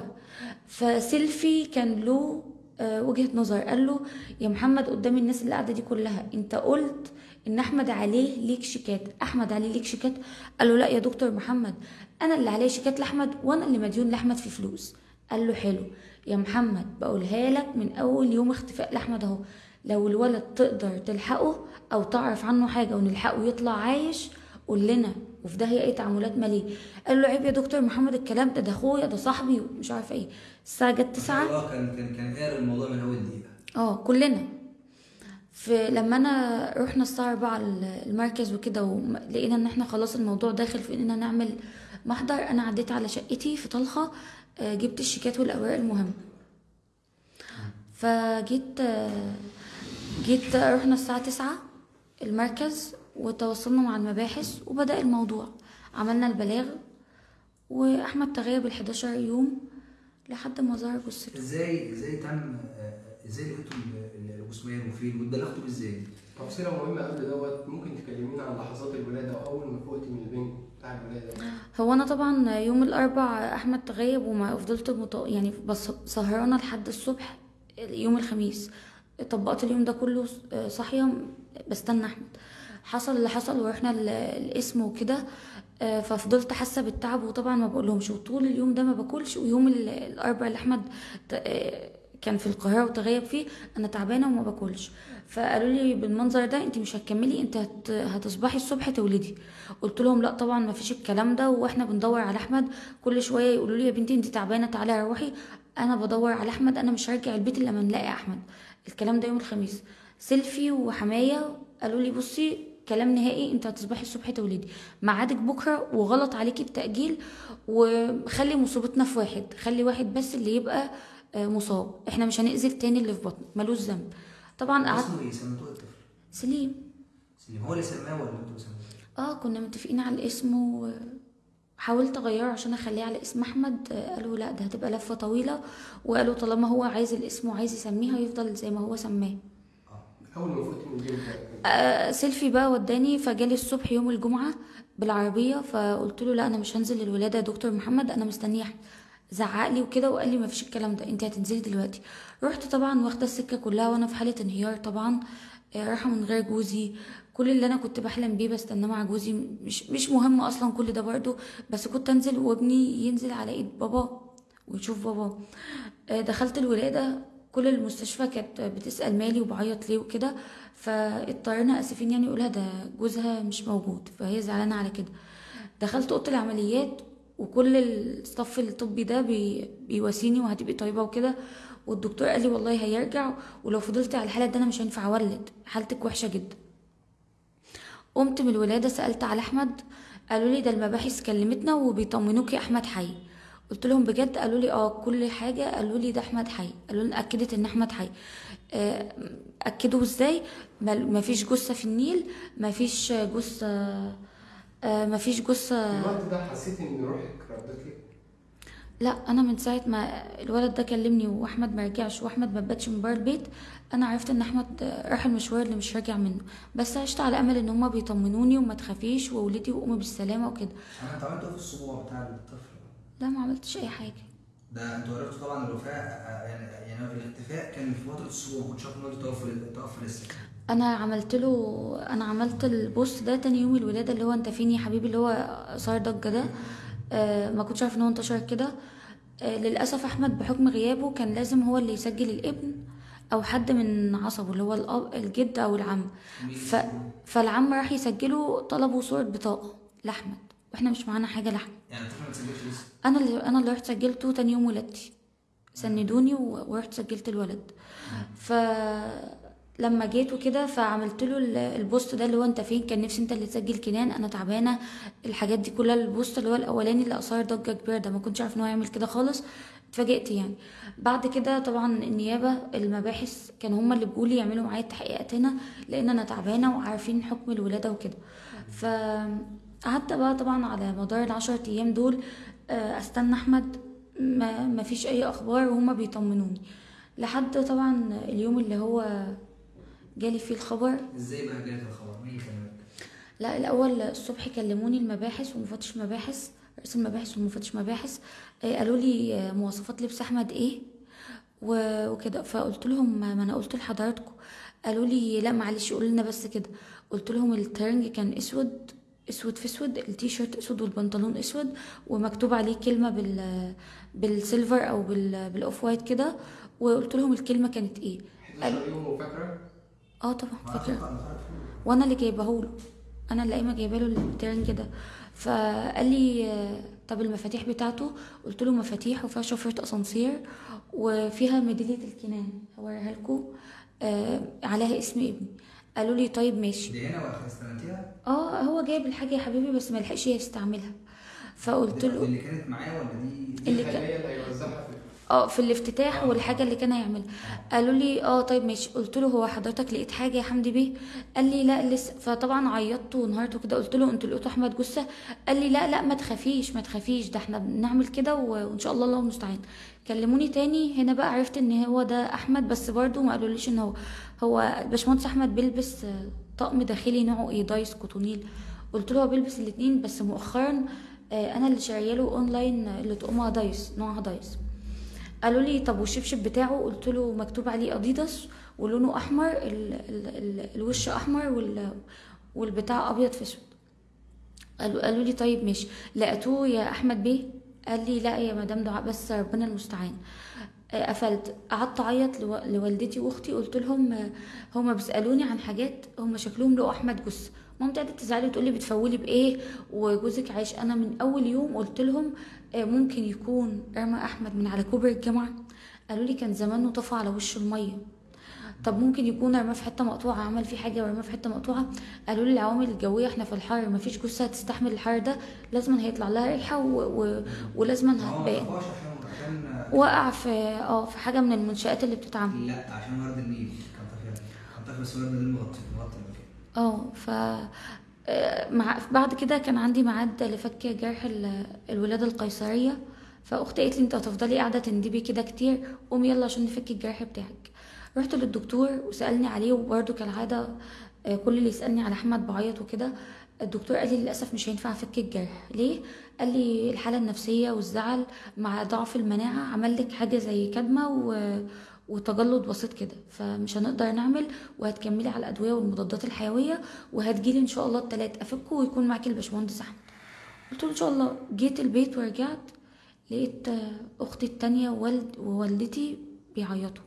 فسيلفي كان له آه، وجهة نظر. قال له يا محمد قدام الناس اللي قاعدة دي كلها انت قلت إن أحمد عليه ليك شيكات. أحمد عليه ليك شيكات؟ قال له لا يا دكتور محمد أنا اللي عليه شيكات لأحمد وأنا اللي مديون لأحمد في فلوس. قال له حلو. يا محمد بقولها لك من أول يوم اختفاء لأحمد أهو. لو الولد تقدر تلحقه أو تعرف عنه حاجة ونلحقه يطلع عايش قول لنا. وفي ده هي إيه تعاملات مالية. قال له عيب يا دكتور محمد الكلام ده ده أخويا ده صاحبي ومش عارفة إيه. الساعة جت 9 آه كان كان كان قاري الموضوع من أول دقيقة. آه كلنا. في لما أنا رحنا الساعة 4 المركز وكده ولقينا إن إحنا خلاص الموضوع داخل في إننا نعمل محضر أنا عديت على شقتي في طلخة آه، جبت الشيكات والأوراق المهمه فجيت آه، جيت رحنا الساعة 9 المركز وتواصلنا مع المباحث وبدأ الموضوع. عملنا البلاغ وأحمد تغيب ال 11 يوم لحد ما ظهر جثته. إزاي إزاي تم إزاي لقيتوا ال- ال- الجثمان وفين؟ واتبلغتوا إزاي؟ تفصيلة مهمة قبل دوت ممكن تكلمينا عن لحظات الولادة أو أول ما فقتي من البنج بتاع الولادة؟ هو أنا طبعا يوم الاربع أحمد تغيب وما فضلت مط... يعني بس سهرانة لحد الصبح يوم الخميس. طبقت اليوم ده كله صاحية بستنى أحمد. حصل اللي حصل ورحنا ال- القسم وكده آه، ففضلت حاسة بالتعب وطبعا ما بقولهمش. وطول اليوم ده ما باكلش ويوم ال- الأربع اللي أحمد آه، كان في القاهرة وتغيب فيه أنا تعبانة وما باكلش. فقالوا لي بالمنظر ده انت مش هتكملي أنت هت... هتصبحي الصبح تولدي. قلت لهم لا طبعا ما فيش الكلام ده وإحنا بندور على أحمد. كل شوية يقولوا لي يا بنتي انت تعبانة تعالي روحي أنا بدور على أحمد أنا مش هرجع البيت إلا لما نلاقي أحمد. الكلام ده يوم الخميس. سيلفي وحماية قالوا لي بصي كلام نهائي انت هتصبحي الصبح تولدي ميعادك بكرة وغلط عليكي التاجيل وخلي مصيبتنا في واحد. خلي واحد بس اللي يبقى آه، مصاب. إحنا مش هنأذي التاني اللي في بطنه. ملوش ذنب. طبعا قعدت اسمه إيه سميتوه الطفل سليم. سليم. هو اللي سماه ولا أنتوا آه كنا متفقين على الاسم وحاولت اغيره عشان اخليه على اسم احمد. آه، قالوا لا ده هتبقى لفة طويلة. وقالوا طالما هو عايز الاسم وعايز يسميه هيفضل زي ما هو سماه. أول ما فقت من آه، سيلفي بقى وداني فجالي الصبح يوم الجمعة بالعربية فقلت له لا أنا مش هنزل الولادة يا دكتور محمد أنا مستنية. أحمد زعق لي وكده وقال لي مفيش الكلام ده أنت هتنزلي دلوقتي. رحت طبعا واخدة السكة كلها وأنا في حالة انهيار طبعا. آه، رايحة من غير جوزي. كل اللي أنا كنت بحلم بيه بستناه مع جوزي. مش مش مهم أصلا كل ده برضه بس كنت أنزل وابني ينزل على إيد بابا ويشوف بابا. آه، دخلت الولادة كل المستشفى كانت بتسأل مالي وبعيط ليه وكده فاضطرينا آسفين يعني يقولها ده جوزها مش موجود فهي زعلانة على كده. دخلت أوضة العمليات وكل الصف الطبي ده بي بيواسيني وهتبقي طيبة وكده والدكتور قال لي والله هيرجع ولو فضلت على الحالة ده أنا مش هينفع أولد حالتك وحشة جدا. قمت من الولادة سألت على أحمد قالوا لي ده المباحث كلمتنا وبيطمنوكي أحمد حي. قلت لهم بجد قالوا لي آه كل حاجة قالوا لي ده أحمد حي. قالوا لي أكدت إن أحمد حي. آه، أكدوا إزاي؟ ما فيش جثة في النيل ما فيش جثة آه، ما فيش في جثة. الوقت ده حسيت ان روحك ردت لك؟ لا أنا من ساعة ما الولد ده كلمني وأحمد ما رجعش وأحمد ما باتش من بره البيت أنا عرفت إن أحمد راح المشوار اللي مش راجع منه. بس عشت على أمل إن هما بيطمنوني وما تخافيش وولدي وقومي بالسلامة وكده. أنا انت عملت إيه في الأسبوع بتاع الطفل؟ لا ما عملتش أي حاجة. ده أنتوا عرفتوا طبعا الوفاه يعني يعني الاختفاء كان في فترة الأسبوع ما كنتش عارف ان توفى لسه أنا عملت له أنا عملت البوست ده تاني يوم الولادة اللي هو أنت فين يا حبيبي اللي هو صار ضجة ده. آه ما كنتش عارف إن هو انتشر كده. آه للأسف أحمد بحكم غيابه كان لازم هو اللي يسجل الابن أو حد من عصبه اللي هو الأب الجد أو العم. ف... فالعم راح يسجله طلبوا صورة بطاقة لأحمد. وإحنا مش معانا حاجة لأحمد. يعني ما تسجلش لسه؟ أنا اللي أنا اللي رحت سجلته تاني يوم ولادتي. سندوني ورحت سجلت الولد. ف لما جيت وكده فعملت له ال- البوست ده اللي هو أنت فين؟ كان نفسي أنت اللي تسجل كنان أنا تعبانة. الحاجات دي كلها البوست اللي هو الأولاني اللي اثار ضجة كبيرة ده ما كنتش عارف إن هو يعمل كده خالص. اتفاجئت يعني. بعد كده طبعا النيابة المباحث كانوا هما اللي بيقولوا يعملوا معايا التحقيقات هنا لأن أنا تعبانة وعارفين حكم الولادة وكده. فقعدت بقى طبعا على مدار العشرة أيام دول أستنى أحمد. ما ما فيش أي أخبار وهما بيطمنوني. لحد طبعا اليوم اللي هو جالي فيه الخبر. إزاي بقى جالك الخبر؟ مين كلمك؟ لا الأول الصبح كلموني المباحث ومفتش مباحث رئيس المباحث ومفتش مباحث. آه، قالوا لي آه، مواصفات لبس أحمد إيه؟ وكده. فقلت لهم ما ما أنا قلت لحضراتكم. قالوا لي لا معلش قولوا لنا بس كده. قلت لهم الترنج كان أسود أسود في أسود التيشيرت أسود والبنطلون أسود ومكتوب عليه كلمة بال بال silver أو بال بال off white كده وقلت لهم الكلمة كانت إيه. 11 يوم وفاكره آه طبعا فاكره وأنا اللي جايبه له. أنا اللي قايمة جايبة له الترنج ده فقال لي طب المفاتيح بتاعته؟ قلت له مفاتيح وفيها شفرة أسانسير وفيها ميدالية الكنان. هوريها لكم آه عليها اسم ابني. قالوا لي طيب ماشي. دي هنا ولا استلمتيها؟ آه هو جايب الحاجة يا حبيبي بس ما لحقش يستعملها. فقلت له اللي كانت معاه ولا دي اللي كان- اللي هيوزعها في آه في الافتتاح والحاجة اللي كان هيعملها. قالوا لي آه طيب ماشي. قلت له هو حضرتك لقيت حاجة يا حمدي بيه؟ قال لي لا لسه. فطبعا عيطت وانهارت وكده. قلت له أنتوا لقيتوا أحمد جثة؟ قال لي لا لا ما تخافيش ما تخافيش. ده إحنا بنعمل كده وإن شاء الله الله المستعان. كلموني تاني. هنا بقى عرفت إن هو ده أحمد بس برضو ما قالوليش إن هو. هو باشمهندس أحمد بيلبس آه، طقم داخلي نوعه إيه دايس كوتونيل. قلت له هو بيلبس الاتنين بس مؤخرا آه، أنا اللي شارية له أونلاين اللي طقمها دايس نوعها دايس. قالوا لي طب والشبشب بتاعه؟ قلت له مكتوب عليه أديداس ولونه أحمر ال ال ال الوش أحمر وال والبتاع أبيض في أسود. قالوا قالوا لي طيب ماشي. لقيتوه يا أحمد بيه قال لي لا يا مدام دعاء بس ربنا المستعان. آه، قفلت. قعدت أعيط لو- لوالدتي وأختي قلت لهم آه، هما بيسألوني عن حاجات هما شكلهم لقوا أحمد جثه مامتي قعدت تزعلي وتقول لي بتفولي بإيه؟ وجوزك عايش. أنا من أول يوم قلت لهم آه، ممكن يكون رمى أحمد من على كوبري الجامعة. قالوا لي كان زمانه طفى على وش المية. طب ممكن يكون رماه في حتة مقطوعة عمل فيه حاجة ورماه في حتة مقطوعة؟ قالوا لي العوامل الجوية إحنا في الحر مفيش جثة هتستحمل الحر ده. لازم هيطلع لها ريحة و... و... ولازم هو ما هتبان وقع في آه في حاجة من المنشآت اللي بتتعمل. لا عشان ورد النيل كان طفل كان طفل بس ورد النيل مغطي مغطي آه ف آه، مع بعد كده كان عندي ميعاد لفك جرح ال- الولادة القيصرية. فأختي قالت لي أنت هتفضلي قاعدة تندبي كده كتير قومي يلا عشان نفك الجرح بتاعك. رحت للدكتور وسألني عليه وبرده كالعادة آه، كل اللي يسألني على أحمد بعيط وكده. الدكتور قال لي للأسف مش هينفع أفك الجرح. ليه؟ قال لي الحالة النفسية والزعل مع ضعف المناعة عمل لك حاجة زي كدمة و... وتجلط بسيط كده. فمش هنقدر نعمل وهتكملي على الأدوية والمضادات الحيوية وهتجيلي إن شاء الله التلات أفكه ويكون معاكي الباشمهندس أحمد. قلت له إن شاء الله. جيت البيت ورجعت لقيت أختي التانية ووالد ووالدتي بيعيطوا.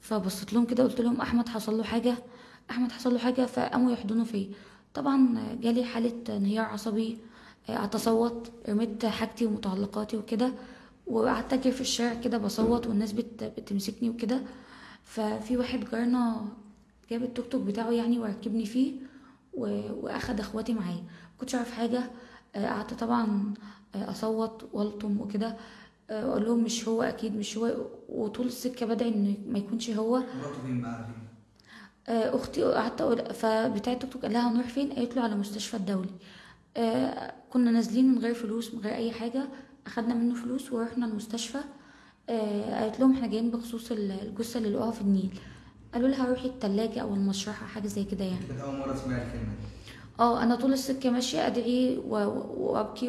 فبصيت لهم كده قلت لهم أحمد حصل له حاجة؟ أحمد حصل له حاجة فقاموا يحضنوا فيا. طبعا جالي حالة انهيار عصبي أتصوت رميت حاجتي ومتعلقاتي وكده وقعدت أجري في الشارع كده بصوت والناس بت... بتمسكني وكده. ففي واحد جارنا جاب التوك توك بتاعه يعني وركبني فيه. وأخد إخواتي معاه مكنتش اعرف حاجة آه، قعدت طبعا آه، أصوت والطم وكده آه، أقول لهم مش هو أكيد مش هو. وطول السكة بدعي إن ما يكونش هو مراته فين بقى فين؟ آه، أختي قعدت أقول فبتاع التوك توك قال لها هنروح فين؟ قالت له على مستشفى الدولي. آه، كنا نازلين من غير فلوس من غير أي حاجة أخدنا منه فلوس ورحنا المستشفى. آه، قالت لهم إحنا جايين بخصوص ال- الجثة اللي لقوها في النيل. قالوا لها روحي التلاجة أو المشرحة حاجة زي كده يعني. أول مرة اسمع الكلمة آه أنا طول السكة ماشية ادعي وابكي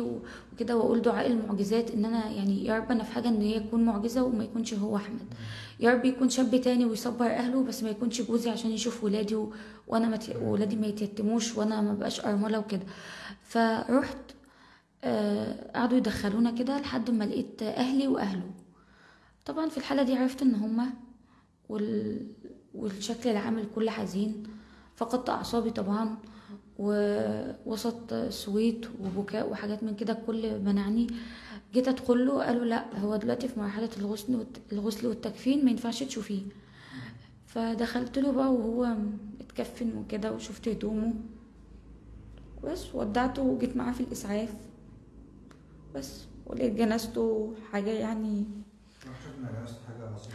وكده واقول دعاء المعجزات ان أنا يعني يا رب أنا في حاجة ان هي تكون معجزة وما يكونش هو احمد. يا رب يكون شاب تاني ويصبر اهله بس ما يكونش جوزي عشان يشوف ولادي. وأنا مت... ولادي ما يتيتموش وأنا ما بقاش ارملة وكده. فرحت آه قعدوا يدخلونا كده لحد ما لقيت أهلي واهله. طبعا في الحالة دي عرفت ان هما وال... والشكل العام الكل حزين فقدت اعصابي طبعا. ووسط صويت وبكاء وحاجات من كده الكل منعني جيت ادخل له قالوا لا هو دلوقتي في مرحلة الغسل. الغسل والتكفين ما ينفعش تشوفيه. فدخلت له بقى وهو متكفن وكده وشفت هدومه. بس ودعته وجيت معاه في الإسعاف. بس ولقيت جنازته حاجة يعني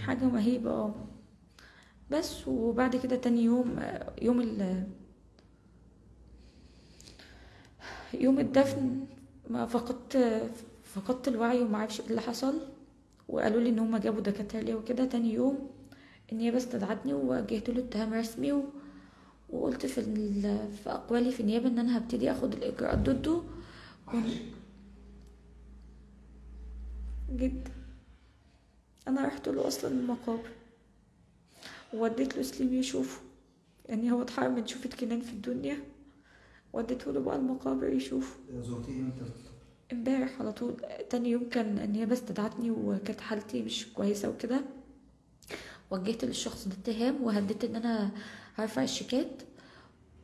حاجة مهيبة آه. بس وبعد كده تاني يوم يوم ال يوم الدفن ما فقدت فقدت الوعي وما عرفش إيه اللي حصل وقالوا لي إن هم جابوا دكاترة ليا وكده. تاني يوم النيابة استدعتني ووجهت له اتهام رسمي و... وقلت في ال... في أقوالي في النيابة إن أنا هبتدي أخد الإجراءات ضده. جدا. أنا رحت له أصلا المقابر. ووديت له سليم يشوفه. يعني هو اتحرم من شوفة كنان في الدنيا. وديته له بقى المقابر يشوفه. زرتيه إمتى؟ امبارح على طول. تاني يوم كان النيابة استدعتني وكانت حالتي مش كويسة وكده. وجهت للشخص ده اتهام وهددت إن أنا هرفع الشيكات.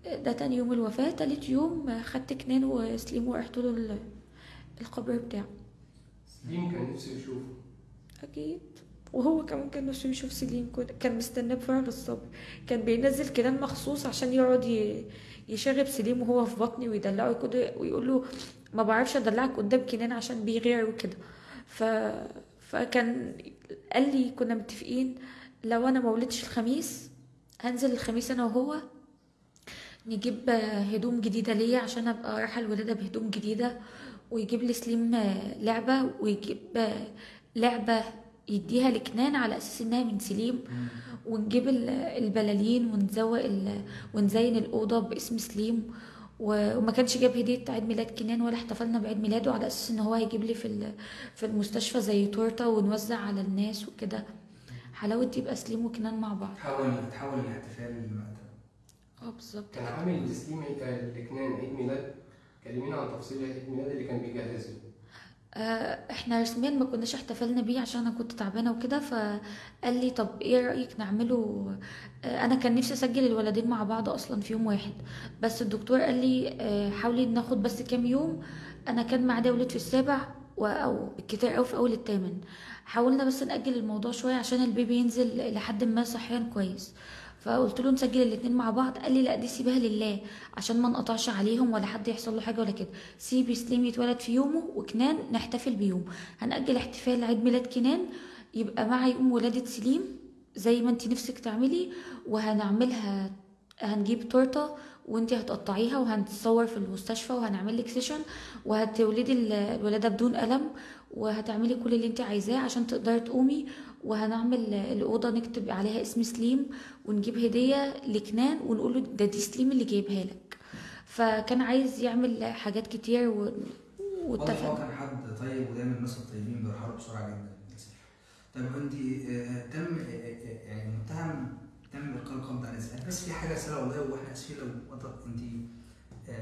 ده تاني يوم الوفاة. تالت يوم خدت كنان وسليم ورحت له ال- القبر بتاعه. سليم كان نفسه يشوفه. أكيد. وهو كمان كان نفسه يشوف سليم. كان مستناه بفارغ الصبر كان بينزل كلام مخصوص عشان يقعد ي- يشاغب سليم وهو في بطني ويدلعه كده ويقول له ما بعرفش أدلعك قدام كنان عشان بيغير وكده ف... فكان قال لي كنا متفقين لو أنا ما ولدتش الخميس هنزل الخميس أنا وهو نجيب هدوم جديدة ليا عشان أبقى رايحة الولادة بهدوم جديدة ويجيب لي سليم لعبة ويجيب لعبة يديها لكنان على أساس إنها من سليم ونجيب ال- البلالين ونزوق ال... ونزين الأوضة باسم سليم. و- وما كانش جاب هدية عيد ميلاد كنان ولا احتفلنا بعيد ميلاده على أساس إن هو هيجيب لي في ال- في المستشفى زي تورتة ونوزع على الناس وكده. حلاوة يبقى سليم وكنان مع بعض. تحول تحول الاحتفال آه بالظبط. كان عامل لسليم عيد- لكنان عيد ميلاد. كلمينا عن تفاصيل عيد الميلاد اللي كان بيجهزه. إحنا رسميا ما كناش احتفلنا بيه عشان أنا كنت تعبانة وكده فقال لي طب إيه رأيك نعمله؟ آه، أنا كان نفسي اسجل الولدين مع بعض أصلا في يوم واحد. بس الدكتور قال لي آه، حاولي ناخد بس كام يوم. أنا كان معايا ولد في السابع أو بالكتير قوي في اول الثامن حاولنا بس نأجل الموضوع شوية عشان البيبي ينزل لحد ما صحيا كويس. فقلت له نسجل الاتنين مع بعض. قال لي لا دي سيبها لله عشان ما نقطعش عليهم ولا حد يحصل له حاجة ولا كده. سيبي سليم يتولد في يومه وكنان نحتفل بيومه هنأجل احتفال عيد ميلاد كنان يبقى مع يوم ولادة سليم زي ما انت نفسك تعملي وهنعملها هنجيب تورتة وانتي هتقطعيها وهنتصور في المستشفى وهنعمل لك سيشن وهتولدي ال- الولادة بدون ألم وهتعملي كل اللي انت عايزاه عشان تقدري تقومي وهنعمل الأوضة نكتب عليها اسم سليم ونجيب هدية لكنان ونقول له ده دي سليم اللي جايبها لك فكان عايز يعمل حاجات كتير و... واضح هو كان حد طيب ودايما الناس الطيبين بيرحلوا بسرعة جدا. طيب انت آه، تم آه، آه، يعني المتهم تم إلقاء القبض عليه إزاي؟ بس في حاجة أسئلة والله وإحنا آسفين لو انت آه،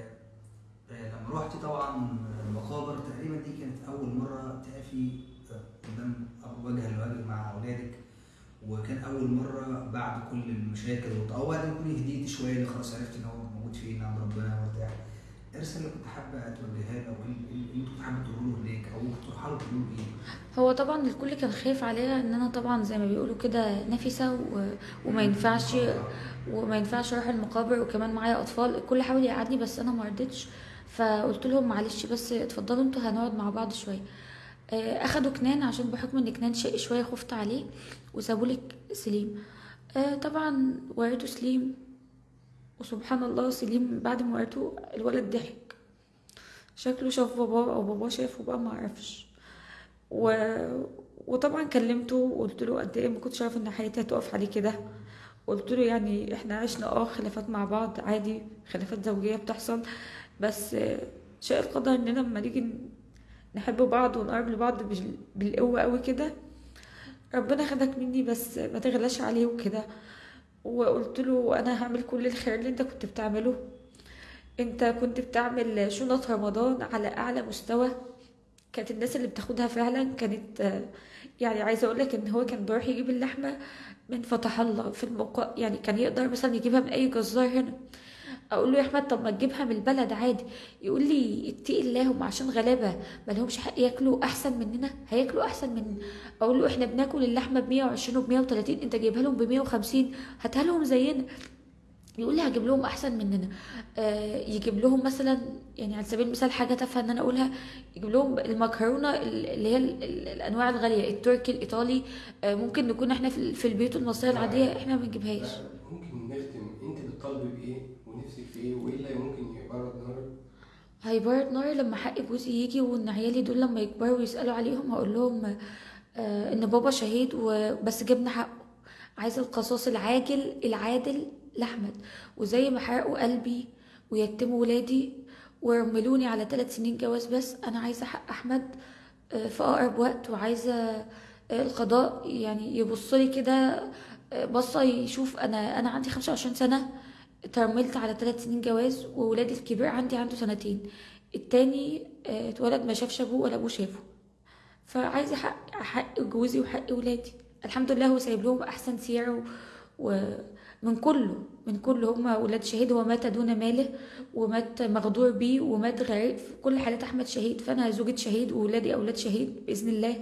آه، لما روحتي طبعا المقابر تقريبا دي كانت أول مرة تقفي آه، قدام وجها لوجه مع أولادك وكان أول مرة بعد كل المشاكل أو بعد ما هديتي شوية اللي خلاص عرفت إن هو موجود فين عند ربنا وبتاع. إيه الرساله اللي كنت حابة توجهها له أو إيه اللي كنت حابة تقولوا له هناك أو تروحوا له تقولوا له إيه؟ هو طبعا الكل كان خايف عليا إن أنا طبعا زي ما بيقولوا كده نفسة و... وما ينفعش وما ينفعش أروح المقابر وكمان معايا أطفال الكل حاول يقعدني بس أنا ما رضيتش. فقلت لهم معلش بس اتفضلوا أنتوا هنقعد مع بعض شوية. آه، أخدوا كنان عشان بحكم إن كنان شقي شوية خفت عليه وسابوا لك سليم. آه، طبعا وعيته سليم وسبحان الله سليم بعد ما وعيته الولد ضحك. شكله شاف باباه أو باباه شافه بقى ما أعرفش و... وطبعا كلمته وقلت له قد إيه ما كنتش عارفه إن حياتي هتقف عليه كده. قلت له يعني إحنا عشنا آه خلافات مع بعض عادي خلافات زوجية بتحصل. بس آه، شاء القدر إننا لما نيجي نحب بعض ونقرب لبعض بال- بالقوة قوي كده. ربنا خدك مني بس ما تغلاش عليه وكده. وقلت له أنا هعمل كل الخير اللي أنت كنت بتعمله. أنت كنت بتعمل شنط رمضان على أعلى مستوى. كانت الناس اللي بتاخدها فعلا كانت يعني عايزة أقول لك إن هو كان بيروح يجيب اللحمة من فتح الله في الموقع يعني كان يقدر مثلا يجيبها من اي جزار هنا. أقول له يا أحمد طب ما تجيبها من البلد عادي. يقول لي اتقي الله هم عشان غلابة ما لهمش حق ياكلوا أحسن مننا هياكلوا أحسن مننا أقول له إحنا بناكل اللحمة ب 120 وب 130 أنت جايبها لهم ب 150 هاتها لهم زينا. يقول لي هجيب لهم أحسن مننا. آه يجيب لهم مثلا يعني على سبيل المثال حاجة تافهة إن أنا أقولها يجيب لهم المكرونة اللي هي ال- ال- الأنواع الغالية التركي الإيطالي. آه ممكن نكون إحنا في البيوت المصرية العادية إحنا ما بنجيبهاش. ممكن نختم. أنت بتطالبي بإيه ونفسك في إيه وإيه اللي ممكن يبرد نارك هيبرد ناري لما حق جوزي يجي وإن عيالي دول لما يكبروا ويسالوا عليهم هقول لهم آه إن بابا شهيد وبس جبنا حقه. عايزه القصاص العاجل العادل لأحمد. وزي ما حرقوا قلبي ويتموا ولادي ورملوني على ثلاث سنين جواز بس أنا عايزة حق أحمد آه، في أقرب وقت. وعايزة آه، القضاء يعني يبص لي كده آه، بصة يشوف أنا أنا عندي 25 سنة. اترملت على ثلاث سنين جواز وولادي الكبير عندي عنده سنتين. التاني آه، اتولد ما شافش ابوه ولا ابوه شافه. فعايزه حق حق جوزي وحق ولادي. الحمد لله هو سايب لهم أحسن سيرة و... ومن كله من كله. هم ولاد شهيد هو مات دون ماله ومات مغدور بيه ومات غريب. في كل حالات أحمد شهيد. فأنا زوجة شهيد وولادي أولاد شهيد بإذن الله.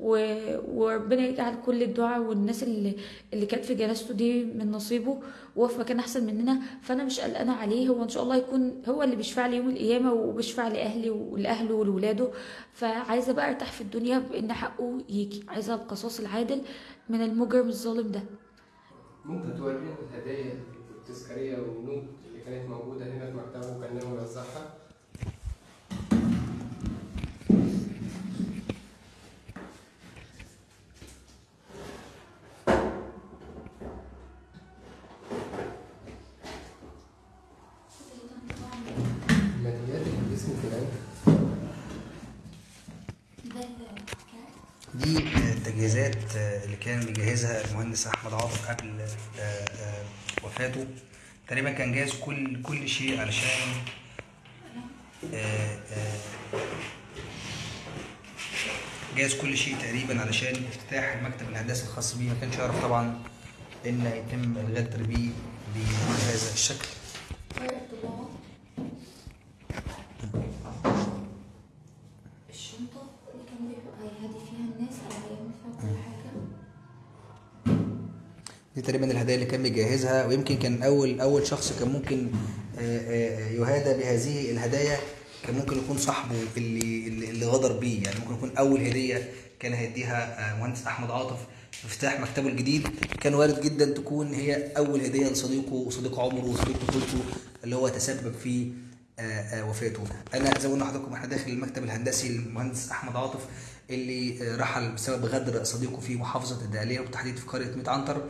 و... وربنا يجعل كل الدعاء والناس اللي اللي كانت في جنازته دي من نصيبه. وهو في مكان أحسن مننا. فأنا مش قلقانة عليه. هو إن شاء الله يكون هو اللي بيشفع لي يوم القيامة وبيشفع لأهلي ولأهله ولولاده. فعايزة بقى أرتاح في الدنيا بإن حقه يجي. عايزة القصاص العادل من المجرم الظالم ده. ممكن تورينا الهدايا والتذكاريه والنوت اللي كانت موجودة هنا في مكتبه وكان ناوي يوزعها دي التجهيزات اللي كان بيجهزها المهندس أحمد عاطف قبل وفاته. تقريبا كان جاهز كل كل شيء علشان آه، آه، جاهز كل شيء تقريبا علشان افتتاح المكتب الهندسي الخاص بيه. ما كانش يعرف طبعا إن يتم الغدر بيه بهذا الشكل الشنطة اللي كان بيبقى هيهدي فيها الناس أو هيعمل فيها كل حاجة دي تقريبا الهدايا اللي كان ويمكن كان أول أول شخص كان ممكن آه، آه، يهادى بهذه الهدايا كان ممكن يكون صاحبه اللي اللي غدر بيه. يعني ممكن يكون أول هدية كان هيديها آه، مهندس أحمد عاطف في افتتاح مكتبه الجديد. كان وارد جدا تكون هي أول هدية لصديقه وصديق عمره وصديق طفولته اللي هو تسبب في وفاته. أنا زي ما قلنا لحضراتكم إحنا داخل المكتب الهندسي المهندس أحمد عاطف اللي رحل بسبب غدر صديقه في محافظة الدقهلية وبالتحديد في قرية ميت عنتر.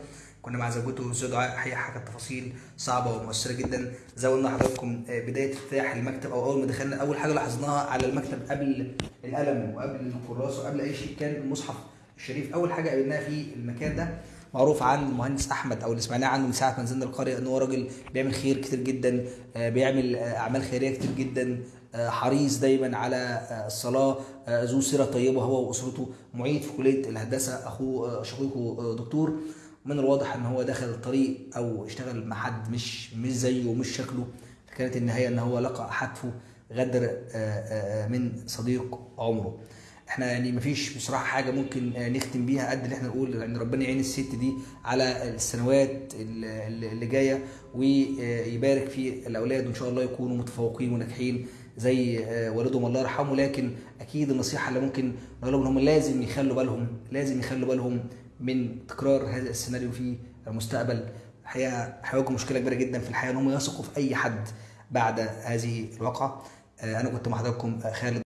كنا مع زوجته أستاذ دعاء حكت تفاصيل صعبة ومؤثرة جدا. زي ما قلنا لحضراتكم آه، بداية افتتاح المكتب أو أول ما دخلنا أول حاجة لاحظناها على المكتب قبل القلم وقبل الكراسة وقبل أي شيء كان المصحف الشريف. أول حاجة قابلناها في المكان ده معروف عن المهندس أحمد أو اللي سمعناه عنه من ساعة ما نزلنا القرية إن هو راجل بيعمل خير كتير جدا آه، بيعمل آه، أعمال خيرية كتير جدا حريص دايما على الصلاة ذو سيرة طيبة هو وأسرته. معيد في كلية الهندسة أخوه شقيقه دكتور. من الواضح إن هو دخل الطريق أو اشتغل مع حد مش مش زيه ومش شكله. كانت النهاية إن هو لقى حتفه غدر آه، آه، آه، من صديق عمره. إحنا يعني مفيش بصراحة حاجة ممكن نختم بيها قد اللي إحنا نقول ان ربنا يعين الست دي على السنوات اللي جاية ويبارك في الأولاد وإن شاء الله يكونوا متفوقين وناجحين زي والدهم الله يرحمه. لكن أكيد النصيحة اللي ممكن نقول لهم إن هم لازم يخلوا بالهم لازم يخلوا بالهم من تكرار هذا السيناريو في المستقبل. الحقيقة هيواجهوا مشكلة كبيرة جدا في الحياة إن هم يثقوا في أي حد بعد هذه الواقعة. آه، أنا كنت مع حضراتكم آه، خالد